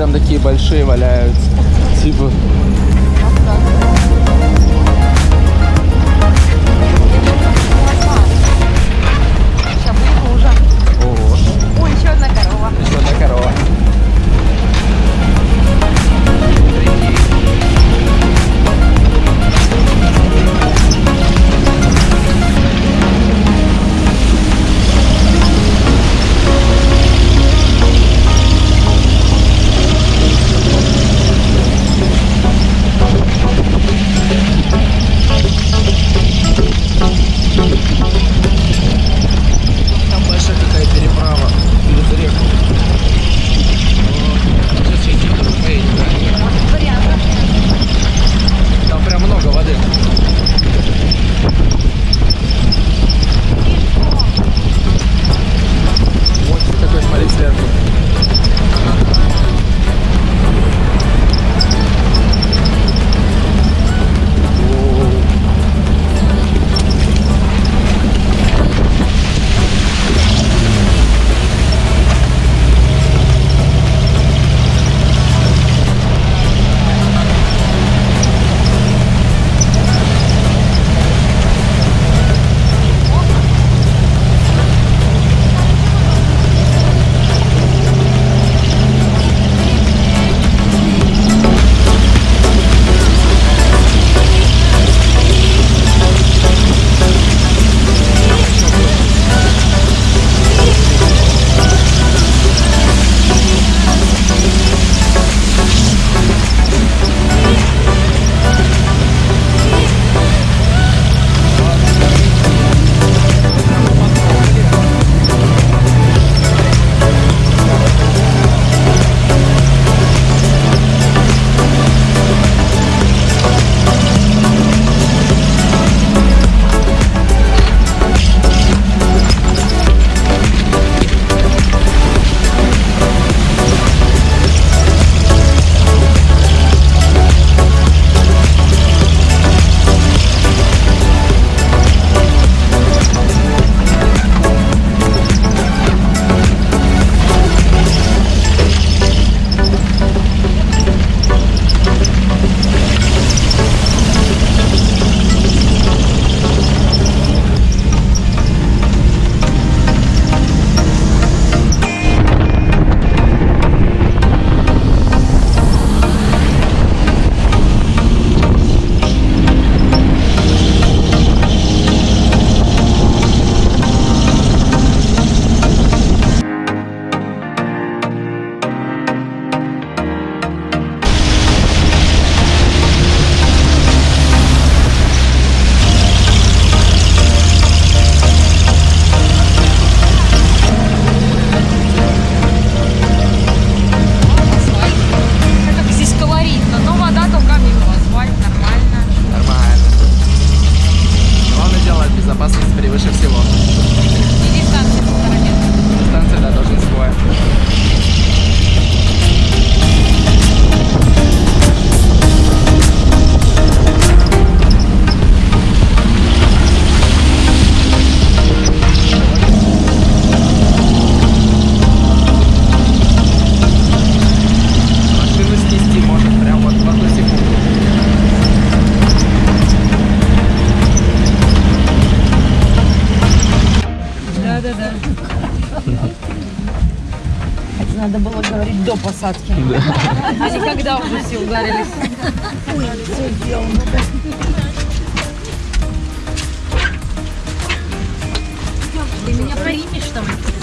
прям такие большие валяются.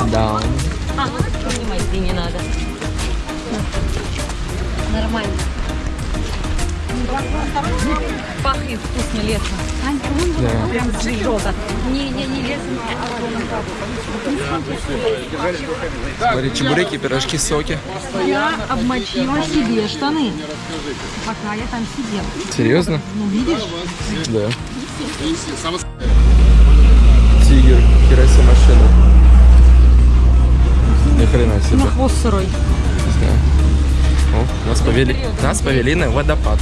Да. А, ну понимать ты не надо. Нормально. Пахнет вкусно лесно. Да. Прям жжёто. Не, не, не лесно, а Смотри, чебуреки, пирожки, соки. Я обмочила себе штаны, пока я там сидела. Серьезно? Ну, видишь? Да. Тигр, хераси машина. Ни хрена себе. На хвост сырой. Не знаю. О, нас повели, нас повели на водопад.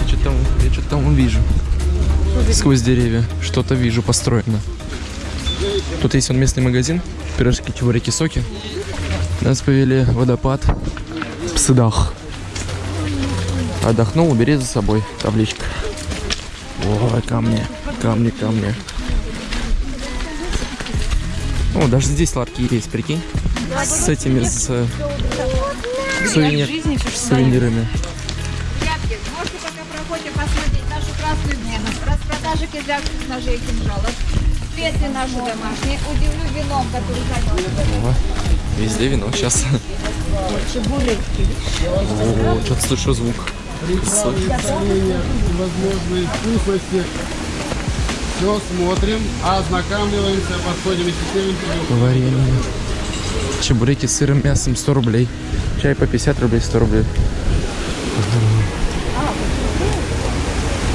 Я что-то там, я что-то там вижу. Сквозь деревья что-то вижу построено. Тут есть он местный магазин, пирожки, чебуреки, соки. Нас повели водопад Псыдах. Отдохнул, убери за собой табличка. Ой, камни, камни, камни. О, даже здесь ларки есть, прикинь. С этими, с э, сувенир, жизни сувенирами. Ребятки, можете пока проходите посмотреть нашу красную дневну. Распродажи кизлярских ножей и кинжалов. Специи наши домашние. Удивлю вином, который занес. О, везде вино сейчас. О, что-то слышу звук. возможные вкусности. Все смотрим, ознакомливаемся, подходим и интервью. Варенье. Чебуреки с сыром, мясом 100 рублей. Чай по 50 рублей, 100 рублей.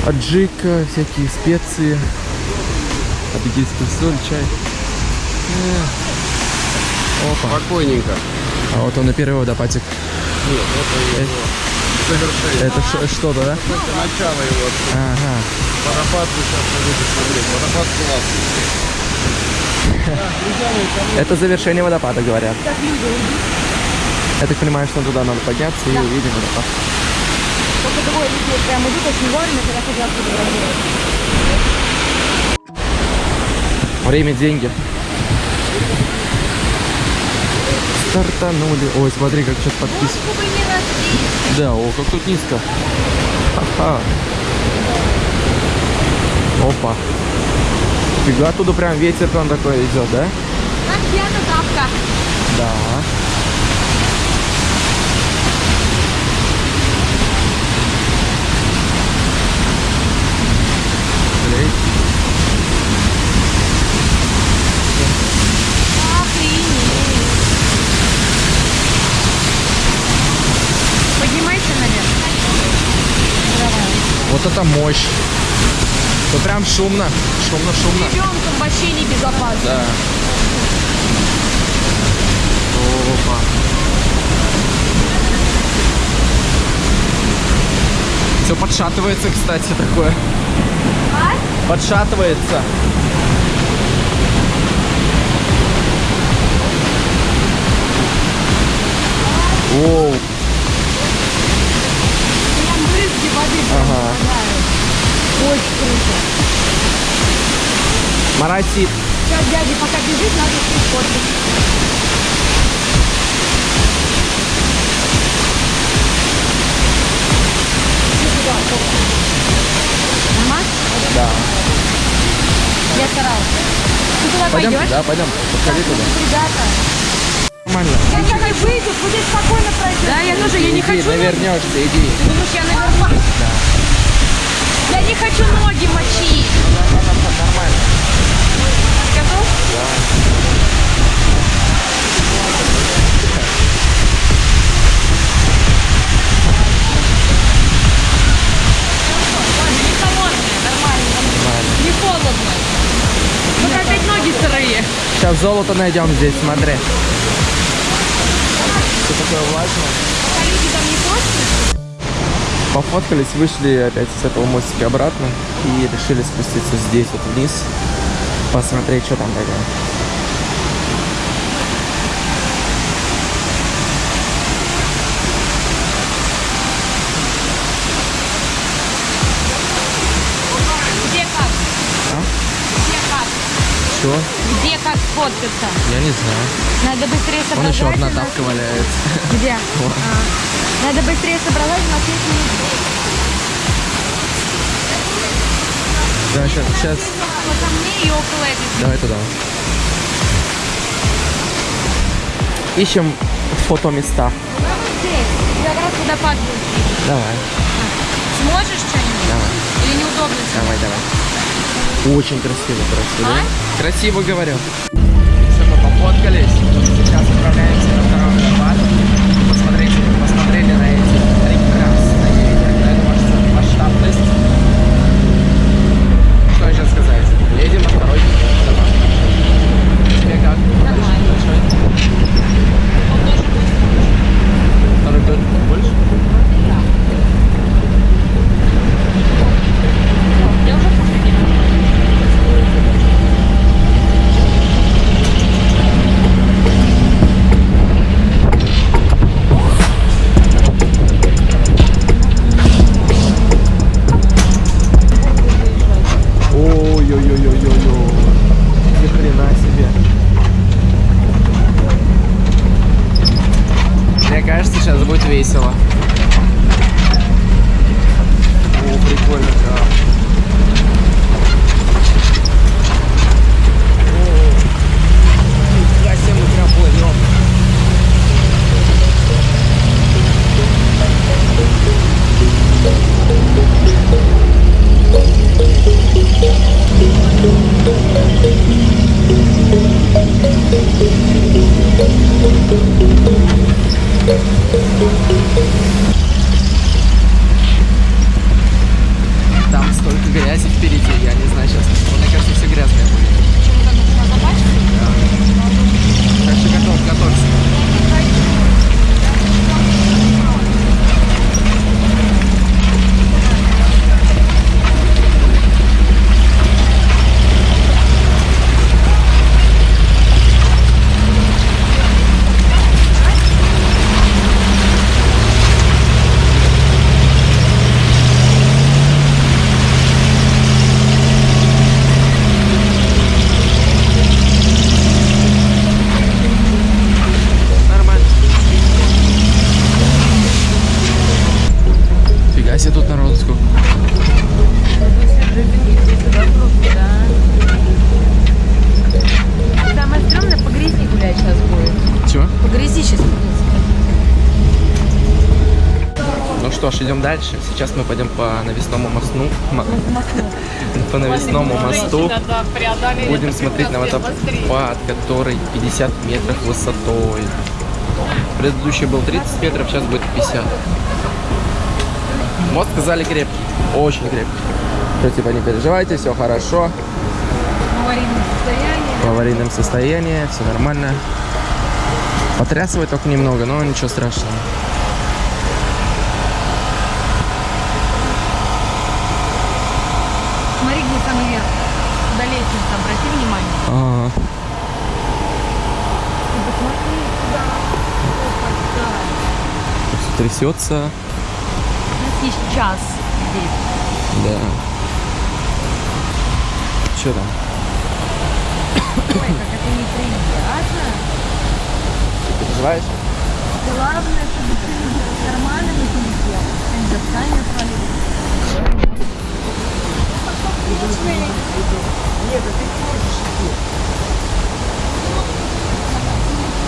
Аджика, всякие специи. Абидийская соль, чай. Э. Опа. Спокойненько. А вот он и первый водопадик. Завершение. Это ш- что-то, да? Только начало его. Ага. Водопад вы сейчас будете смотреть. Водопад классный. Это завершение водопада, говорят. Я так понимаю, что туда надо подняться и увидим водопад. Только двое людей прям идут очень вовремя, когда хотят. Время, деньги. Стартанули. Ой, смотри, как сейчас подпис. Да, о, как тут низко. Ха-ха. Опа. Фига, оттуда прям ветер прям такой идет, да? Да. Блин. Поднимайся наверх. Вот это мощь. То прям шумно. Шумно, шумно. Ребенком вообще не безопасно. Да. Опа. Все подшатывается, кстати, такое. Подшатывается. Воу. Марасит. Сейчас дядя пока бежит, надо все. Нормально? Да. Я старалась. Ты туда Пойдем? пойдешь? Да, пойдем. Подходи туда. Ребята. Нормально. Я не выйду, будет спокойно пройти. Да, я тоже, я не Иди, хочу. навернешься, иди. Ты думаешь, я наверху? Я не хочу ноги мочить. Нормально. Скажу? Ладно, не холодные, нормально. Не холодно. Только опять ноги сырые. Сейчас золото найдем здесь, смотри. Все такое влажное. Пофоткались, вышли опять с этого мостика обратно и решили спуститься здесь вот вниз, посмотреть, что там такое. Где как? Где как? Что? Где как? сфоткаться? Я не знаю. Надо быстрее Вон соображать. еще одна у нас- тапка валяется. Где? А. Надо быстрее соображать, у нас есть минут Да, сейчас, сейчас. Вот ко мне и около этой Давай туда. Ищем фотоместа. Здесь. Я как раз водопад был. Давай, Сможешь что-нибудь? давай, Или неудобно? тебе? давай, давай. Очень красиво просто, да? Красиво говорю. Все, мы пофоткались. Сейчас отправляемся мы пойдем по навесному мосту. По навесному мосту. Будем смотреть на водопад, который 50 метров высотой. Предыдущий был 30 метров, сейчас будет 50. Мост сказали крепкий, очень крепкий. Что типа не переживайте, все хорошо. в аварийном состоянии. В аварийном состоянии, все нормально. Потрясывает только немного, но ничего страшного. Смотри, где самый верх. Куда лестница, обрати внимание. Ага. Ты посмотри сюда. Опа, Всё Трясется. У нас есть час здесь. Да. Что там? Ой, как это неприятно. Ты переживаешь? Главное, чтобы ты нормально не летел. Дыхание свалилось.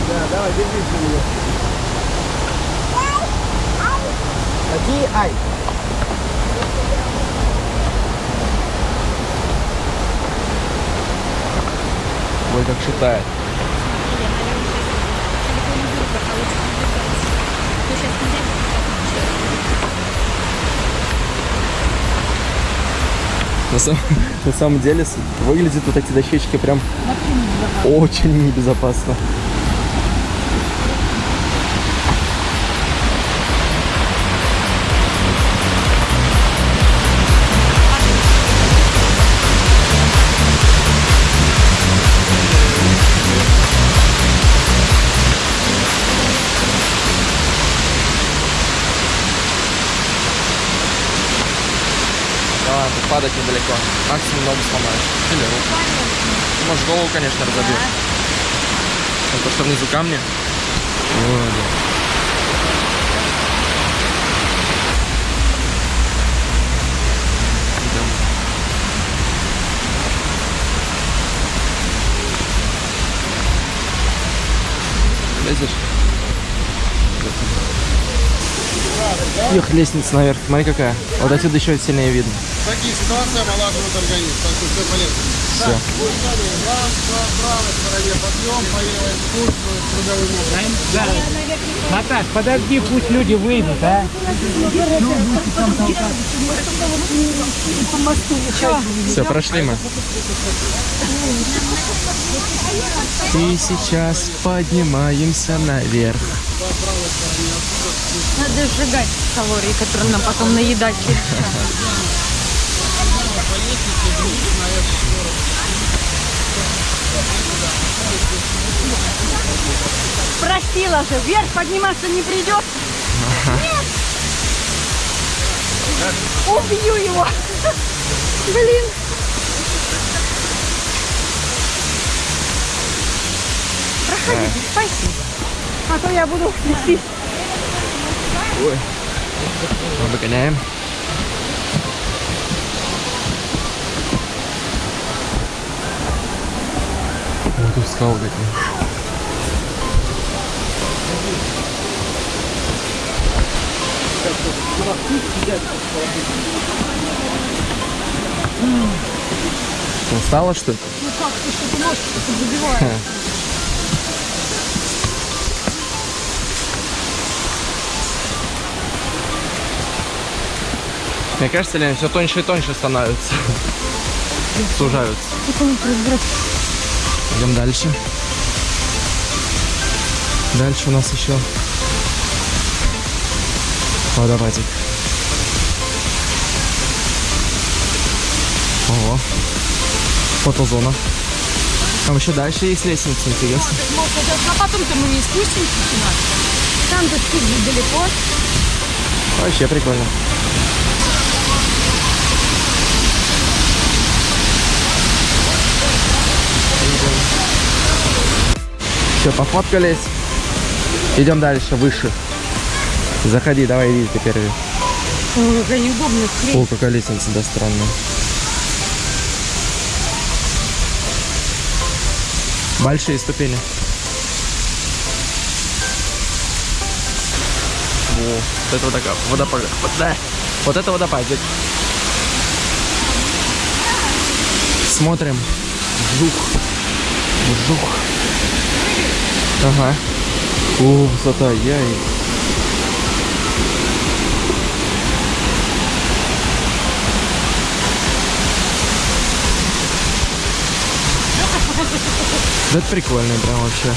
Да, давай, держись за меня. Какие ай? Ой, как шатает. На самом, на самом деле выглядят вот эти дощечки прям очень небезопасно. Падать недалеко. Максимум ногу сломаешь. Или руку. Может, голову, конечно, разобьешь. страшно, то, что внизу камни. Идем. Лезешь? Эх, лестница наверх, смотри какая. Вот отсюда еще сильнее видно. Такие ситуации омолаживают организм, так что все полезно. Все. Будет далее. Раз, правой стороне подъем, по левой спуск, круговым образом. Наташ, подожди, пусть люди выйдут, а? Все, прошли мы. И сейчас поднимаемся наверх. Надо сжигать калории, которые нам потом наедать через час. Просила же, вверх подниматься не придет. Нет. Убью его. Блин. Проходите, спасибо. А то я буду нестись. Ой. Мы Вот тут скалы такие. Устала, что ли? Ну как ты что-то ножки забиваешь? Мне кажется, Лена, все тоньше и тоньше становится. Сужаются. Идем дальше. Дальше у нас еще водопадик. Ого. Фотозона. Там еще дальше есть лестница, интересно. А потом-то мы не спустимся сюда. Там-то чуть далеко. Вообще прикольно. Все, пофоткались. Идем дальше, выше. Заходи, давай, иди ты первый. Ой, какая неудобная хрень. О, какая лестница, да, странная. Большие ступени. О, вот это вот такая водопад. Вот, да. Вот это водопадик. Смотрим. Вжух. Вжух. Ага. О, высота, яй. Да это прикольно прям вообще.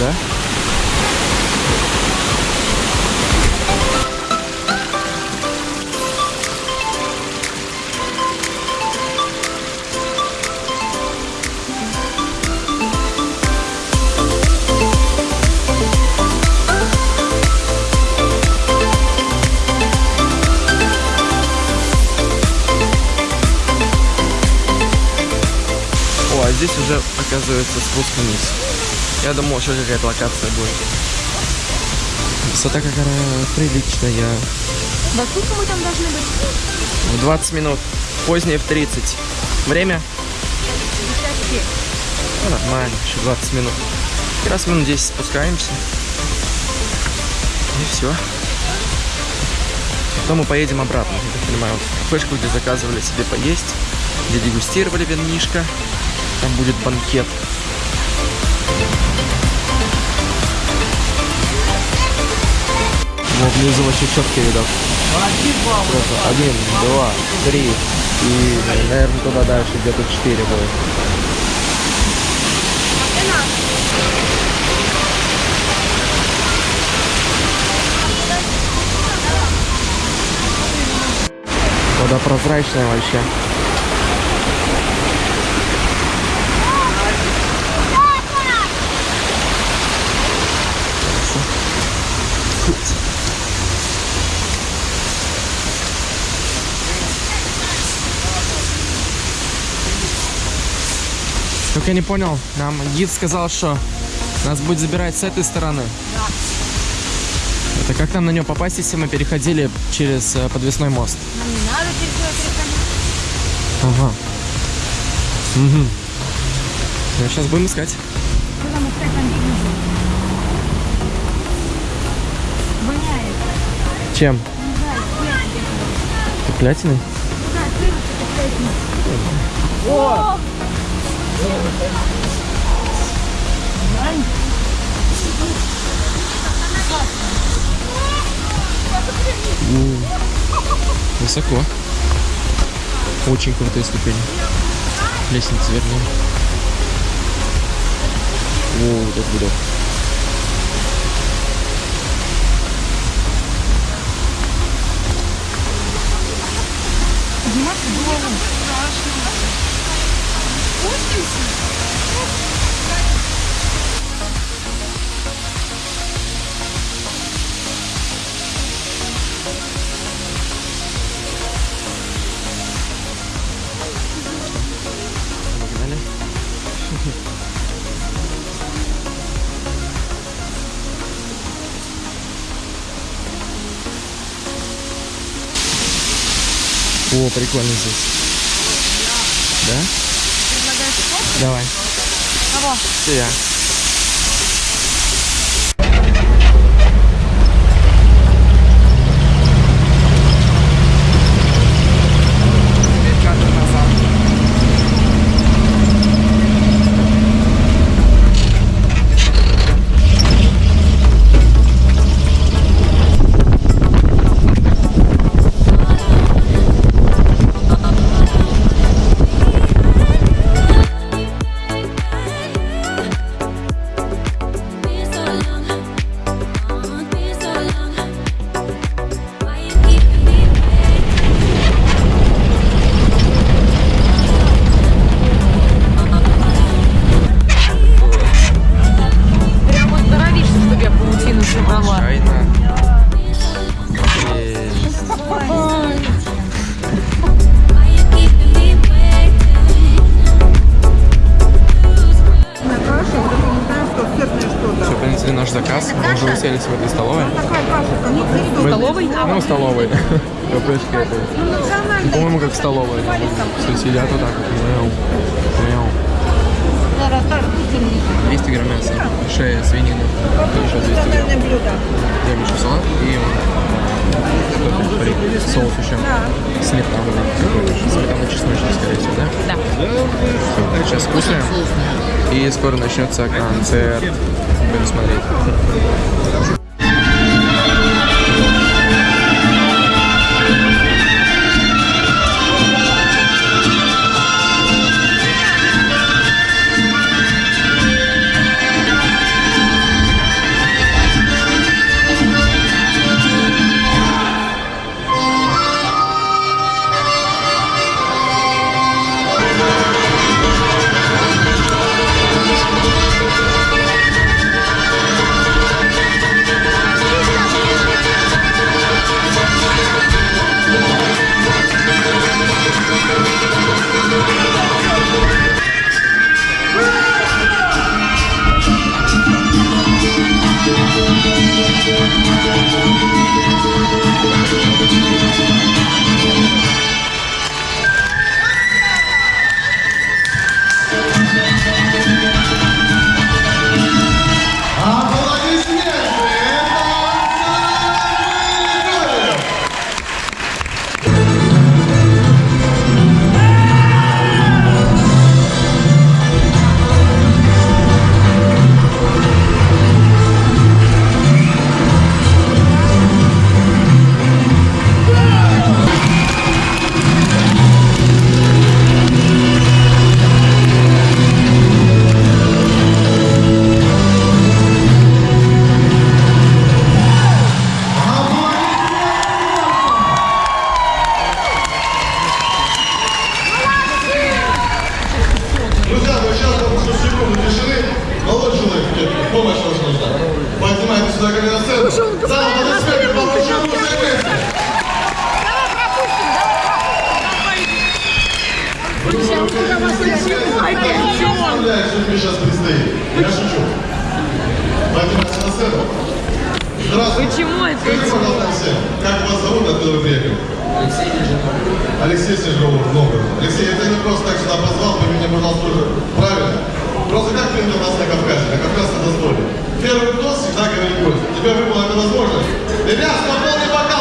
Да? Оказывается спуск вниз. Я думал, еще какая-то локация будет. Высота какая приличная. Во сколько мы там должны быть? В 20 минут. Позднее в 30. Время? Ну, нормально, еще 20 минут. И раз минут 10 спускаемся. И все. Потом мы поедем обратно, я так понимаю, в кафешку, где заказывали себе поесть, где дегустировали винишко. Будет банкет. Вот внизу вообще четкий видок. Просто один, два, три. И, наверное, туда дальше где-то четыре будет. Вода прозрачная вообще. Только я не понял, нам гид сказал, что Нас будет забирать с этой стороны. Это как нам на нее попасть, если мы переходили через э, подвесной мост? Нам не надо переходить. Ага. Угу. сейчас будем искать. Куда мы искать там Воняет. Чем? Не знаю, свет где-то. Клятиной? Да, слышишь, свет. Высоко. Очень крутые ступени. Лестница, вернее. О, вот это видок. О, прикольно здесь. Да? Давай. Кого? Тебя. Been Уселись в этой столовой. Столовой? Ну, столовой. Кафешки этой. Ну, По-моему, как столовая. Все сидят вот так вот. Мяу. Мяу. 200 грамм мяса, шея, свинина, и еще 200 грамм. Я еще салат и соус еще. Сметана. Сметана чесночная, скорее всего, да? Да. Сейчас кушаем. И скоро начнется концерт. Будем смотреть. Друзья, Алексей Снежков, Новгород. Алексей, я тебя не просто так сюда позвал, пойми меня, пожалуйста, тоже правильно. Просто как принято у нас на Кавказе, на Кавказском дозволе. Первый тост всегда говорит гость. Тебе выпала эта возможность. Ребят, спокойный бокал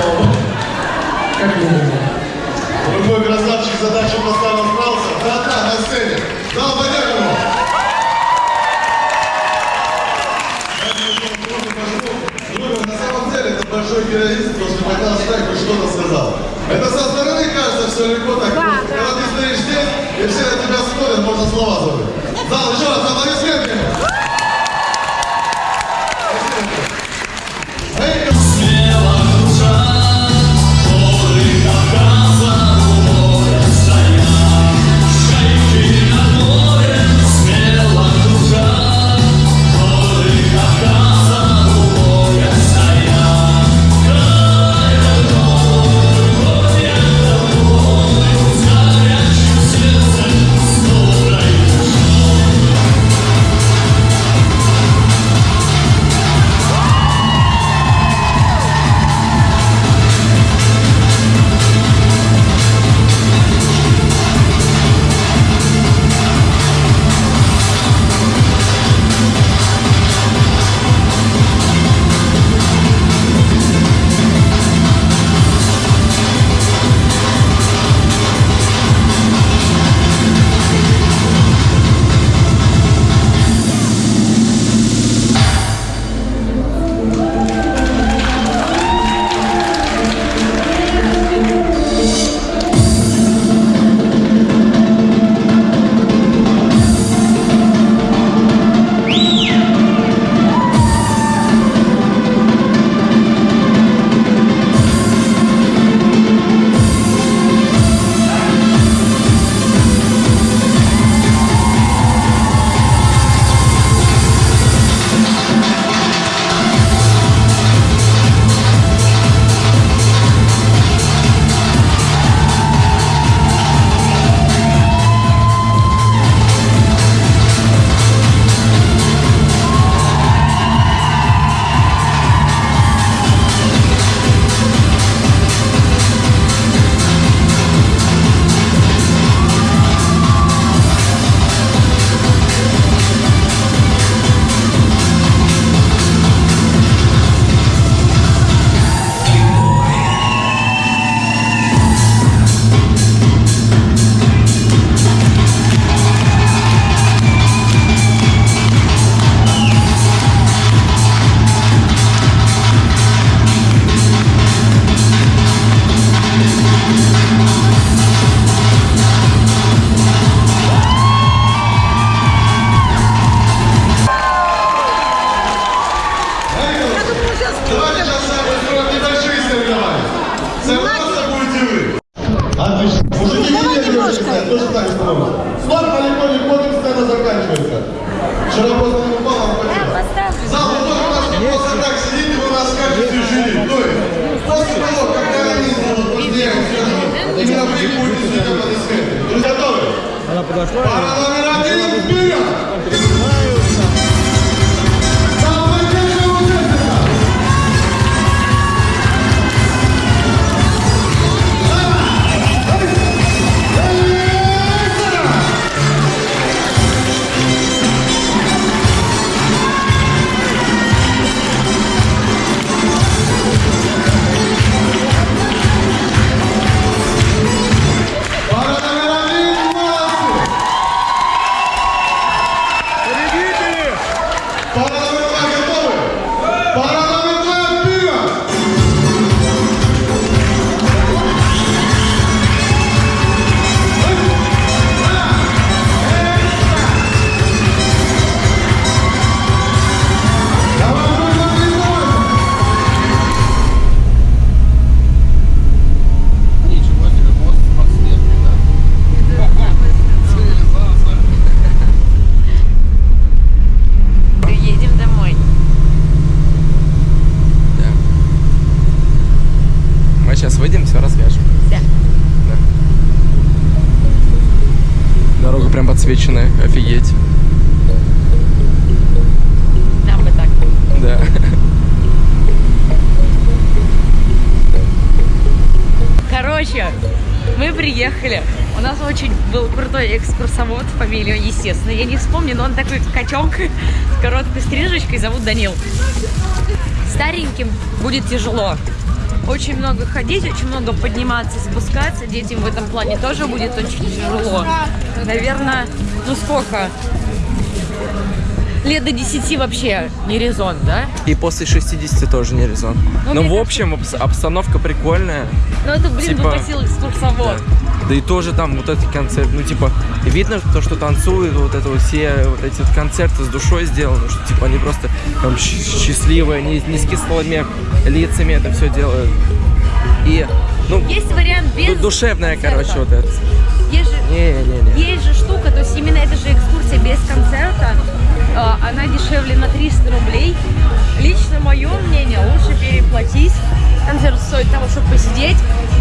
шоу. Как минимум. Другой красавчик задачу поставил справился. Да-да, на сцене. Его. Друга, на самом деле это большой героизм, потому что когда хоть что-то сказал. Это со стороны кажется все легко так. просто. Когда ты стоишь здесь, и все на тебя смотрят, можно слова забыть. Зал, еще раз, аплодисменты. Заканчивается. Вчера просто не упал, а потом. Зал, вы тоже у нас не просто так сидите, вы нас скажете жюри. То есть, после того, как Каролин будут после я скажу, именно вы будете. Друзья, готовы? Она подошла. Пара номер один, вперед! подсвечены, офигеть. Там бы так. Да. Короче, мы приехали. У нас очень был крутой экскурсовод, фамилию, естественно. Я не вспомню, но он такой качок с короткой стрижечкой, зовут Данил. Стареньким будет тяжело. Очень много ходить, очень много подниматься, спускаться. Детям в этом плане тоже будет очень тяжело. Наверное, ну сколько? Лет до 10 вообще не резон, да? И после 60 тоже не резон. Ну, Но мне в общем обс- обстановка прикольная. Ну это, блин, Типа- попросил экскурсовод. Да. Да и тоже там вот этот концерт, ну типа, видно то, что танцуют, вот это вот все вот эти вот концерты с душой сделаны, что типа они просто там счастливые, не, не с кислыми лицами это все делают. И, ну, Есть вариант без ду- душевная, концерта. короче, вот это. Есть же, Не-не-не. есть же штука, то есть именно эта же экскурсия без концерта, э, она дешевле на 300 рублей. Лично мое мнение, лучше переплатить. Концерт стоит того, чтобы посидеть,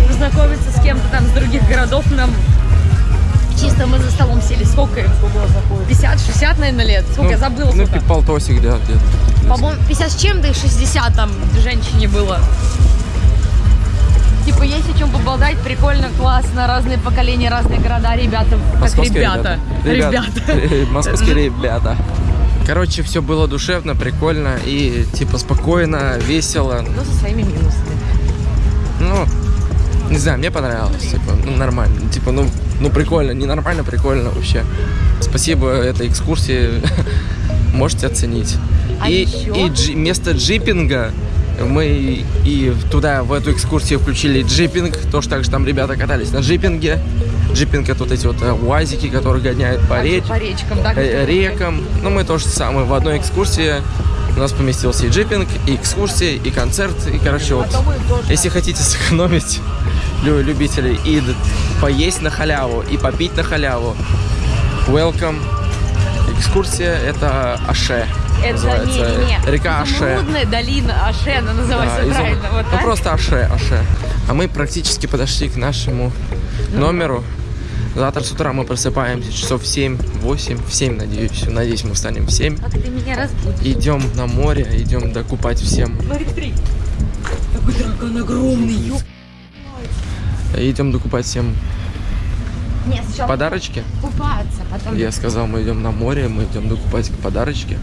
познакомиться с кем-то там с других городов. Нам чисто мы за столом сели. Сколько им? 50-60, наверное, лет. Сколько? я забыла Ну, сколько. полтосик, да, где-то. По-моему, 50 с чем-то и 60 там женщине было. Типа, есть о чем поболтать, прикольно, классно, разные поколения, разные города, ребята, как Московские ребята. Ребята. Московские ребята. Короче, все было душевно, прикольно и типа спокойно, весело. Ну, со своими минусами. Ну, не знаю, мне понравилось, типа, ну, нормально. Типа, ну, ну прикольно, не нормально, прикольно вообще. Спасибо этой экскурсии, можете оценить. А и еще? и джи- вместо джипинга мы и туда, в эту экскурсию включили джипинг, тоже так же там ребята катались на джипинге. Джипинг это вот эти вот э, уазики, которые гоняют по, Также реч- по речкам, да? э, рекам. Ну, мы тоже самое. В одной экскурсии у нас поместился и джипинг, и экскурсия, и концерт. И, короче, вот, если хотите сэкономить лю- любителей и поесть на халяву, и попить на халяву, welcome. Экскурсия это Аше. Это называется. не, не, не. Река Аше. Изумрудная долина Аше, она называется Да, изум- правильно. Вот ну так? просто Аше, Аше. А мы практически подошли к нашему Ну. номеру. Завтра с утра мы просыпаемся часов в 7-8, в 7, надеюсь. Надеюсь, мы встанем в 7. Как ты меня разбудишь? Идем на море, идем докупать всем. Смотри, смотри. Такой дракон огромный, ёп. Идем докупать всем Нет, сначала подарочки. купаться, потом... Я сказал, мы идем на море, мы идем докупать подарочки.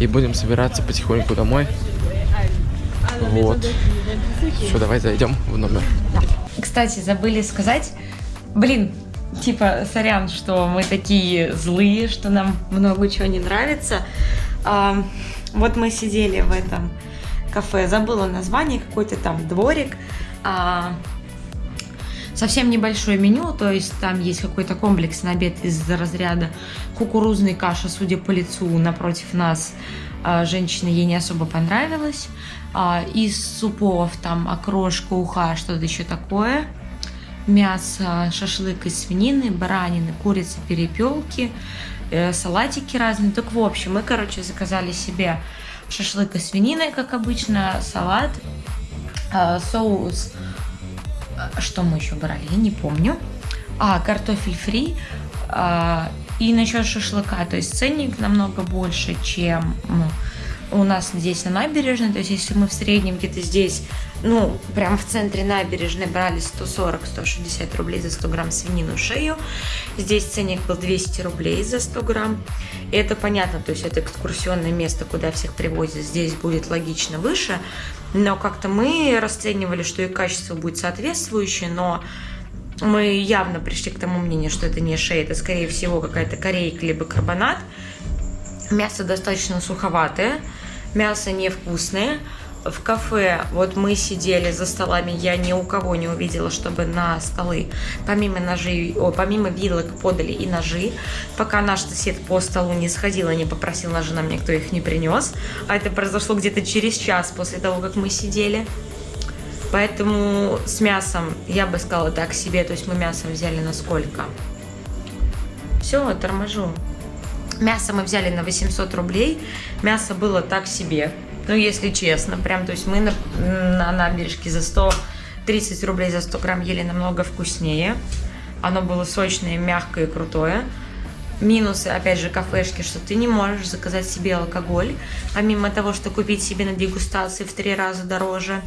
И будем собираться потихоньку домой. Вот. Все, давай зайдем в номер. Кстати, забыли сказать, блин, типа, сорян, что мы такие злые, что нам много чего не нравится. А, вот мы сидели в этом кафе, забыла название, какой-то там дворик. А, совсем небольшое меню, то есть там есть какой-то комплекс на обед из разряда кукурузной каши, судя по лицу, напротив нас а, женщина ей не особо понравилась. А, из супов там окрошка, уха, что-то еще такое. Мясо, шашлык из свинины, баранины, курицы, перепелки, э, салатики разные. Так в общем, мы, короче, заказали себе шашлык из свинины, как обычно, салат, а, соус а, что мы еще брали, я не помню. А, картофель фри. и насчет шашлыка, то есть ценник намного больше, чем у нас здесь на набережной. То есть если мы в среднем где-то здесь, ну, прям в центре набережной брали 140-160 рублей за 100 грамм свинину шею, здесь ценник был 200 рублей за 100 грамм. И это понятно, то есть это экскурсионное место, куда всех привозят, здесь будет логично выше. Но как-то мы расценивали, что и качество будет соответствующее, но мы явно пришли к тому мнению, что это не шея, это скорее всего какая-то корейка либо карбонат. Мясо достаточно суховатое, мясо невкусное. В кафе, вот мы сидели за столами, я ни у кого не увидела, чтобы на столы помимо ножей, о, помимо вилок подали и ножи. Пока наш сосед по столу не сходил и не попросил ножи, нам никто их не принес. А это произошло где-то через час после того, как мы сидели. Поэтому с мясом я бы сказала так себе, то есть мы мясо взяли на сколько? Все, торможу. Мясо мы взяли на 800 рублей. Мясо было так себе. Ну, если честно, прям, то есть мы на, на набережке за 130 рублей за 100 грамм ели намного вкуснее. Оно было сочное, мягкое и крутое. Минусы, опять же, кафешки, что ты не можешь заказать себе алкоголь, помимо того, что купить себе на дегустации в три раза дороже.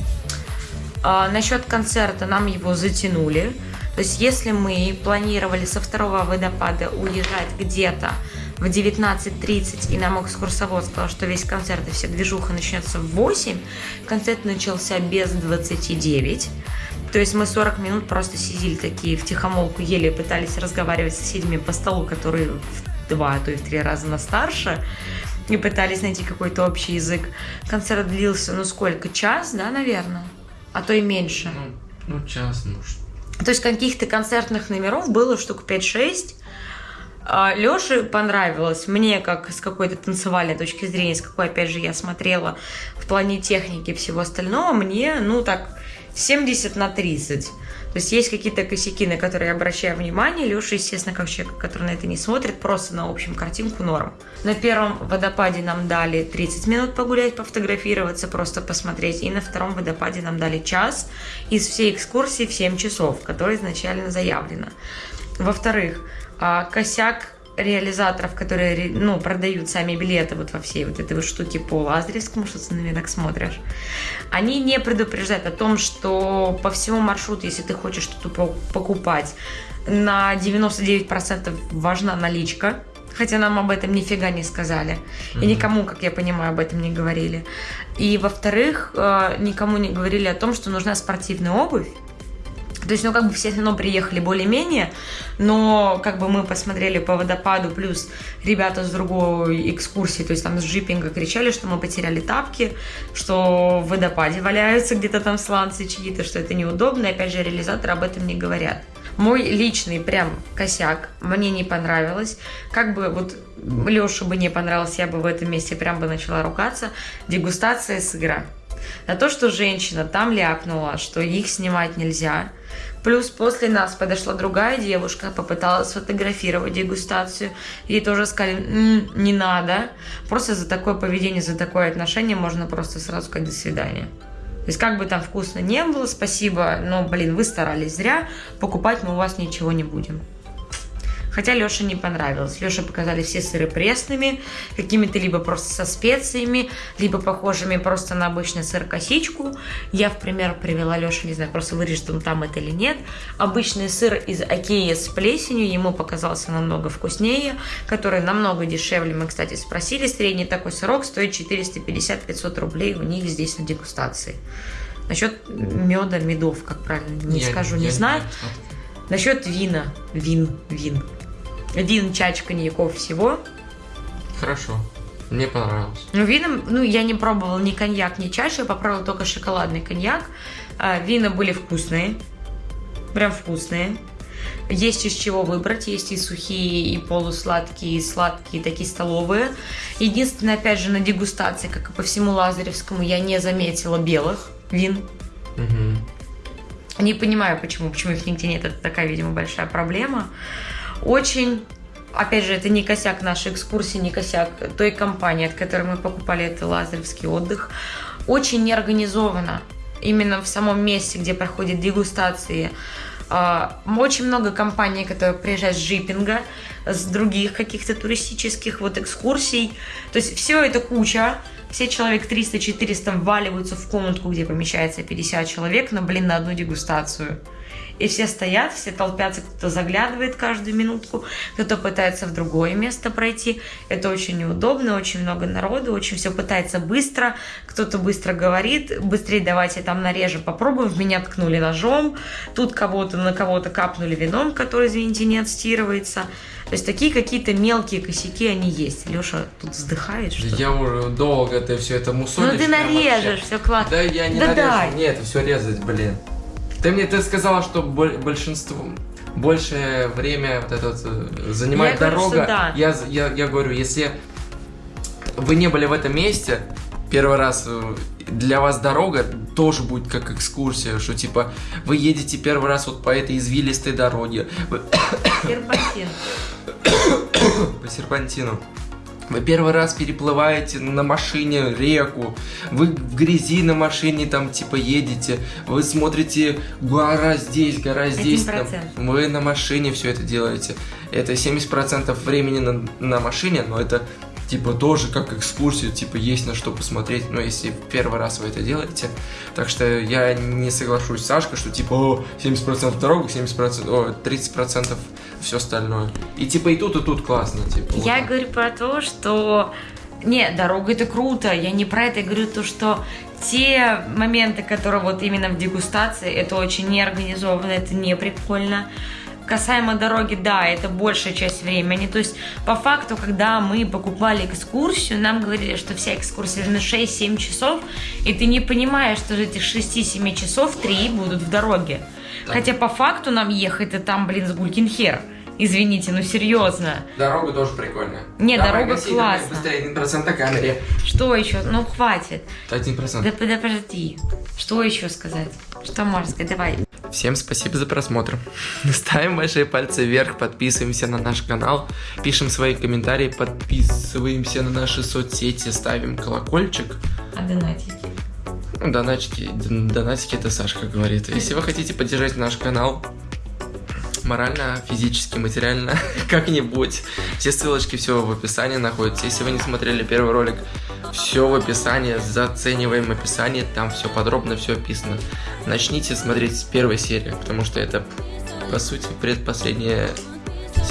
А, насчет концерта нам его затянули. То есть если мы планировали со второго водопада уезжать где-то в 19.30, и нам экскурсовод сказал, что весь концерт и вся движуха начнется в 8, концерт начался без 29. То есть мы 40 минут просто сидели такие в тихомолку, еле пытались разговаривать с соседями по столу, которые в два, а то и в три раза нас старше, и пытались найти какой-то общий язык. Концерт длился, ну сколько, час, да, наверное? А то и меньше. Ну, ну час, ну что. То есть каких-то концертных номеров было штук 5-6. Леше понравилось, мне как с какой-то танцевальной точки зрения, с какой, опять же, я смотрела в плане техники и всего остального, мне, ну, так, 70 на 30. То есть есть какие-то косяки, на которые я обращаю внимание. Леша, естественно, как человек, который на это не смотрит, просто на общем картинку норм. На первом водопаде нам дали 30 минут погулять, пофотографироваться, просто посмотреть. И на втором водопаде нам дали час из всей экскурсии в 7 часов, которая изначально заявлена. Во-вторых, а, косяк реализаторов, которые ну, продают сами билеты вот во всей вот этой вот штуке по Лазаревскому, что ты на так смотришь, они не предупреждают о том, что по всему маршруту, если ты хочешь что-то по- покупать, на 99% важна наличка, хотя нам об этом нифига не сказали. И никому, как я понимаю, об этом не говорили. И, во-вторых, э, никому не говорили о том, что нужна спортивная обувь, то есть, ну, как бы все равно приехали более-менее, но как бы мы посмотрели по водопаду, плюс ребята с другой экскурсии, то есть там с джипинга кричали, что мы потеряли тапки, что в водопаде валяются где-то там сланцы чьи-то, что это неудобно, и опять же реализаторы об этом не говорят. Мой личный прям косяк, мне не понравилось. Как бы вот Леше бы не понравилось, я бы в этом месте прям бы начала ругаться. Дегустация сыра. На то, что женщина там ляпнула, что их снимать нельзя. Плюс после нас подошла другая девушка, попыталась сфотографировать дегустацию. Ей тоже сказали, «М, не надо. Просто за такое поведение, за такое отношение можно просто сразу сказать до свидания. То есть как бы там вкусно не было, спасибо, но, блин, вы старались зря, покупать мы у вас ничего не будем. Хотя Леше не понравилось. Леше показали все сыры пресными, какими-то либо просто со специями, либо похожими просто на обычный сыр-косичку. Я в пример привела Леше, не знаю, просто вырежет он там это или нет. Обычный сыр из Окея с плесенью ему показался намного вкуснее, который намного дешевле. Мы, кстати, спросили, средний такой сырок стоит 450-500 рублей у них здесь на дегустации. Насчет меда, медов, как правильно, не Я- скажу, я не знаю. знаю. Насчет вина. Вин, вин. Вин, чач, коньяков, всего. Хорошо. Мне понравилось. Ну, вином, ну, я не пробовала ни коньяк, ни чашу, я попробовала только шоколадный коньяк. А, вина были вкусные. Прям вкусные. Есть из чего выбрать, есть и сухие, и полусладкие, и сладкие, такие столовые. Единственное, опять же, на дегустации, как и по всему Лазаревскому, я не заметила белых вин. Мгм. Не понимаю, почему, почему их нигде нет. Это такая, видимо, большая проблема. Очень, опять же, это не косяк нашей экскурсии, не косяк той компании, от которой мы покупали это Лазаревский отдых. Очень неорганизовано именно в самом месте, где проходят дегустации. А, Очень много компаний, которые приезжают с джипинга, с других каких-то туристических вот экскурсий. То есть все это куча. Все человек 300-400 вваливаются в комнатку, где помещается 50 человек на, блин, на одну дегустацию. И все стоят, все толпятся, кто-то заглядывает каждую минутку, кто-то пытается в другое место пройти. Это очень неудобно, очень много народу, очень все пытается быстро. Кто-то быстро говорит, быстрее давайте там нарежем, попробуем. В меня ткнули ножом, тут кого-то на кого-то капнули вином, который, извините, не отстирывается. То есть такие какие-то мелкие косяки, они есть. Леша тут вздыхает, что Я уже долго ты все это мусолишь. Ну ты нарежешь, вообще. все классно. Да я не Да нарежу. дай. Нет, все резать, блин. Ты мне ты сказала, что боль- большинство большее время вот это вот, э, занимает Я говорю, дорога. что да. я, я, я говорю, если вы не были в этом месте, первый раз э, для вас дорога тоже будет как экскурсия, что типа вы едете первый раз вот по этой извилистой дороге, серпантин. по серпантину. Вы первый раз переплываете на машине реку, вы в грязи на машине там типа едете, вы смотрите гора здесь, гора здесь, там, 1%. вы на машине все это делаете. Это 70% времени на, на машине, но это типа тоже как экскурсию, типа есть на что посмотреть, но если первый раз вы это делаете. Так что я не соглашусь с Сашкой, что типа о, 70% дорога, 70%, о, 30% все остальное. И типа и тут, и тут классно, типа. вот Я так. говорю про то, что... Не, дорога это круто, я не про это, я говорю то, что те моменты, которые вот именно в дегустации, это очень неорганизованно, это не прикольно. Касаемо дороги, да, это большая часть времени. То есть, по факту, когда мы покупали экскурсию, нам говорили, что вся экскурсия на 6-7 часов, и ты не понимаешь, что из этих 6-7 часов 3 будут в дороге. Хотя по факту нам ехать-то там, блин, с гулькин хер. Извините, ну серьезно. Дорога тоже прикольная. Не, Давай, дорога гаси, классно. Быстрее, 1% на камере. Что еще? Ну, хватит. 1%. Да, да подожди. Что еще сказать? Что можно сказать? Давай. Всем спасибо за просмотр. Ставим большие пальцы вверх, подписываемся на наш канал, пишем свои комментарии, подписываемся на наши соцсети, ставим колокольчик. А донатики? Ну, Донатики, донатики это Сашка говорит. Если вы хотите поддержать наш канал морально, физически, материально, как-нибудь, все ссылочки, все в описании находятся. Если вы не смотрели первый ролик, все в описании, зацениваем описание, там все подробно, все описано. Начните смотреть с первой серии, потому что это, по сути, предпоследняя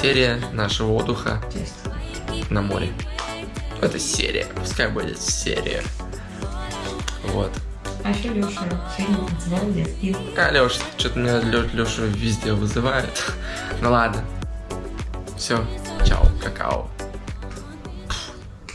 серия нашего отдыха на море. Это серия, пускай будет серия. Вот. А еще Леша сегодня. А, Леш, что-то меня Леша везде вызывает. Ну ладно. Все, чао, какао.